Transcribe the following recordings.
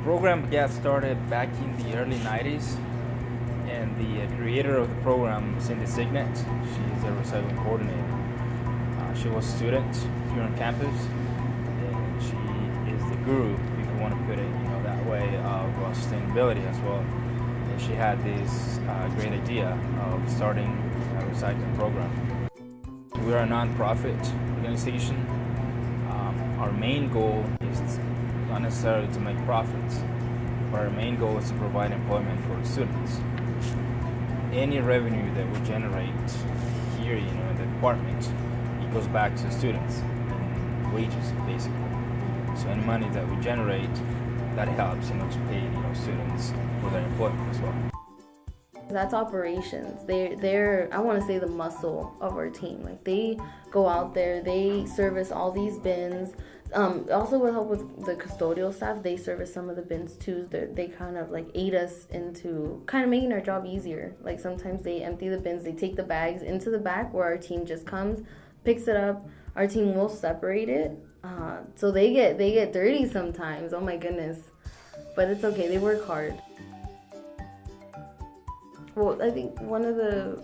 The program got started back in the early 90s and the uh, creator of the program, Cindy Signet, she's a recycling coordinator. Uh, she was a student here on campus and she is the guru, if you want to put it you know, that way, of uh, sustainability as well. And she had this uh, great idea of starting a recycling program. We are a non-profit organization. Um, our main goal is not necessarily to make profits, but our main goal is to provide employment for students. Any revenue that we generate here, you know, in the department, it goes back to students in wages, basically. So any money that we generate, that helps, you know, to pay, you know, students for their employment as well. That's operations. They they're I want to say the muscle of our team. Like they go out there, they service all these bins. Um, also with help with the custodial staff, they service some of the bins too. They're, they kind of like aid us into kind of making our job easier. Like sometimes they empty the bins, they take the bags into the back where our team just comes, picks it up. Our team will separate it, uh, so they get they get dirty sometimes. Oh my goodness, but it's okay. They work hard. Well, I think one of the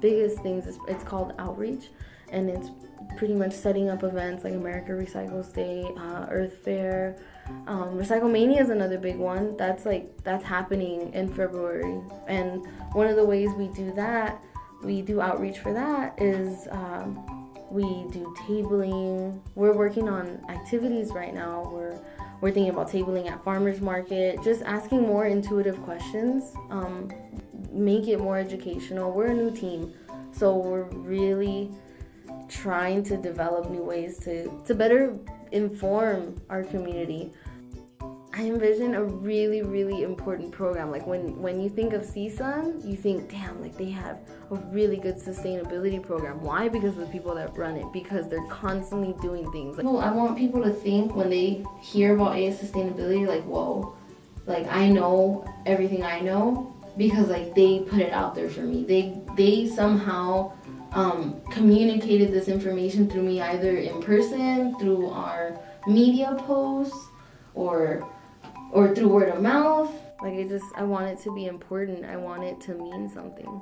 biggest things is it's called outreach, and it's pretty much setting up events like America Recycles Day, uh, Earth Fair. Um, Recycle Mania is another big one. That's like that's happening in February, and one of the ways we do that, we do outreach for that is um, we do tabling. We're working on activities right now. We're we're thinking about tabling at farmers market, just asking more intuitive questions, um, make it more educational. We're a new team, so we're really trying to develop new ways to, to better inform our community. I envision a really, really important program. Like when, when you think of CSUN, you think, damn, like they have a really good sustainability program. Why? Because of the people that run it. Because they're constantly doing things. Like, well, I want people to think when they hear about AS sustainability, like, whoa, like I know everything I know because like they put it out there for me. They they somehow um, communicated this information through me either in person, through our media posts, or or through word of mouth. Like I just I want it to be important. I want it to mean something.